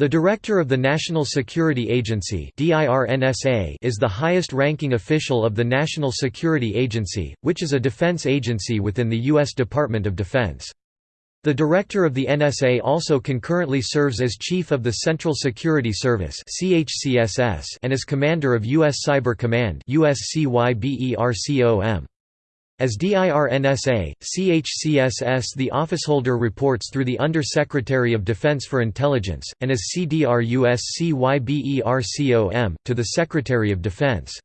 The Director of the National Security Agency is the highest-ranking official of the National Security Agency, which is a defense agency within the U.S. Department of Defense. The Director of the NSA also concurrently serves as Chief of the Central Security Service and as Commander of U.S. Cyber Command as DIRNSA, CHCSS the officeholder reports through the Under-Secretary of Defense for Intelligence, and as CDRUSCYBERCOM, to the Secretary of Defense.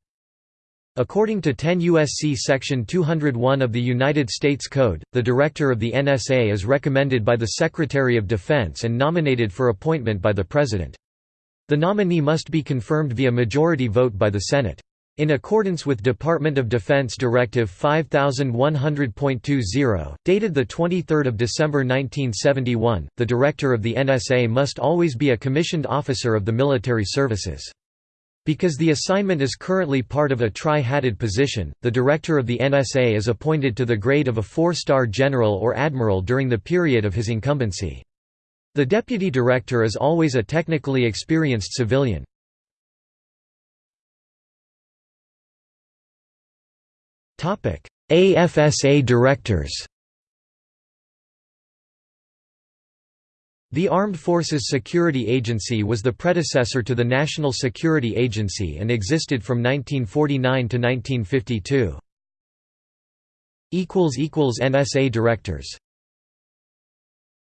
According to 10 U.S.C. Section 201 of the United States Code, the Director of the NSA is recommended by the Secretary of Defense and nominated for appointment by the President. The nominee must be confirmed via majority vote by the Senate. In accordance with Department of Defense Directive 5100.20, dated 23 December 1971, the Director of the NSA must always be a commissioned officer of the military services. Because the assignment is currently part of a tri-hatted position, the Director of the NSA is appointed to the grade of a four-star general or admiral during the period of his incumbency. The Deputy Director is always a technically experienced civilian. AFSA directors. The Armed Forces Security Agency was the predecessor to the National Security Agency and existed from 1949 to 1952. NSA directors